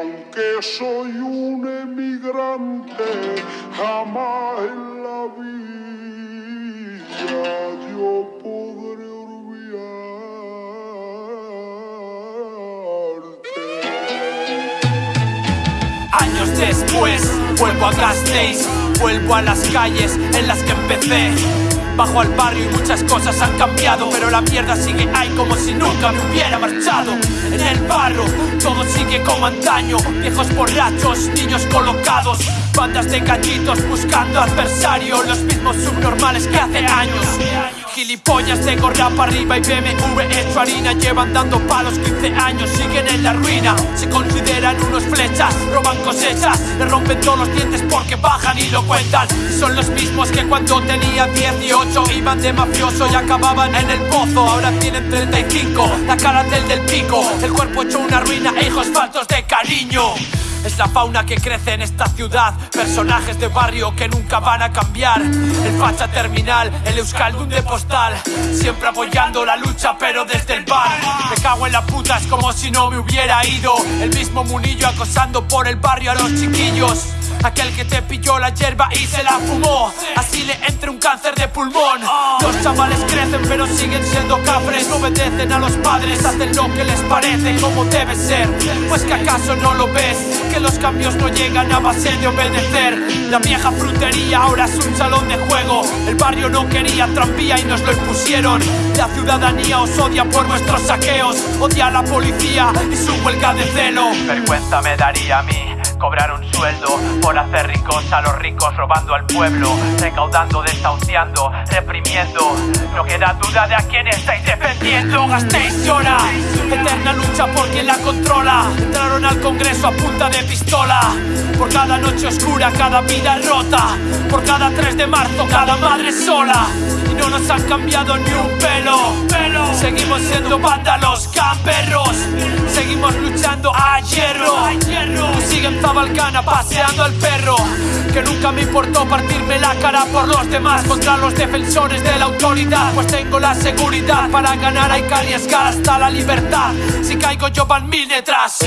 aunque soy un emigrante, jamás en la vida yo podré olvidarte. Años después, vuelvo a Gasteiz, vuelvo a las calles en las que empecé. Bajo al barrio y muchas cosas han cambiado Pero la mierda sigue ahí como si nunca me hubiera marchado. En el barro todo sigue como antaño Viejos borrachos, niños colocados Bandas de gallitos buscando adversarios Los mismos subnormales que hace años Gilipollas de gorra para arriba y BMW hecho harina. Llevan dando palos 15 años, siguen en la ruina. Se consideran unos flechas, roban cosechas Le rompen todos los dientes porque bajan y lo cuentan. Son los mismos que cuando tenía 18 Iban de mafioso y acababan en el pozo. Ahora tienen 35, la cara del del pico. El cuerpo hecho una ruina hijos faltos de cariño es la fauna que crece en esta ciudad. Personajes de barrio que nunca van a cambiar. El facha terminal, el euskaldun de postal. Siempre apoyando la lucha pero desde el bar. Me cago en la puta, es como si no me hubiera ido. El mismo munillo acosando por el barrio a los chiquillos Aquel que te pilló la hierba y se la fumó. Así le entra un cáncer de pulmón. Los chavales crecen pero siguen siendo cafres. No obedecen a los padres, hacen lo que les parece como debe ser. Pues que acaso no lo ves Que los cambios no llegan a base de obedecer. La vieja frutería ahora es un salón de juego. El barrio no quería tranvía y nos lo impusieron. La ciudadanía os odia por vuestros saqueos. Odia a la policía y su huelga de celo. Vergüenza me daría a mí cobrar un sueldo por hacer ricos a los ricos robando al pueblo, recaudando, desahuciando, reprimiendo. No queda duda de a quién estáis defendiendo. Gastéis llora, eterna lucha por quien la controla. Entraron al Congreso a punta de pistola. Por cada noche oscura, cada vida rota. Por cada 3 de marzo, cada madre sola. Y no nos han cambiado ni un pelo. Seguimos siendo vándalos, camperros. Seguimos luchando a hierro. Zabalcana paseando al perro. Que nunca me importó partirme la cara por los demás contra los defensores de la autoridad. Pues tengo la seguridad para ganar hay que arriesgar hasta la libertad. Si caigo yo van mil detrás.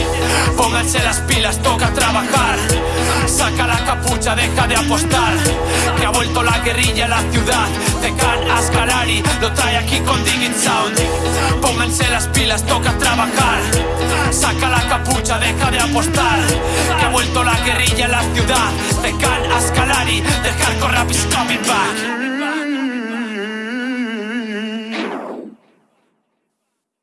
Pónganse las pilas, toca trabajar. Saca la capucha, deja de apostar. Que ha vuelto la guerrilla a la ciudad. Tecan Ascarari lo trae aquí con Digging Sound. Pónganse las pilas, toca trabajar. Saca la capucha, deja de apostar. Vuelto la guerrilla a la ciudad. Tecan Ascalari, the hardcore rap is coming back.